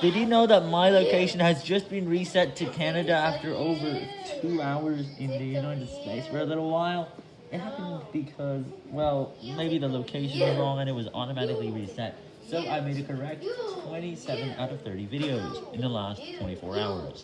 Did you know that my location has just been reset to Canada after over two hours in the United States for a little while? It happened because, well, maybe the location was wrong and it was automatically reset. So I made a correct 27 out of 30 videos in the last 24 hours.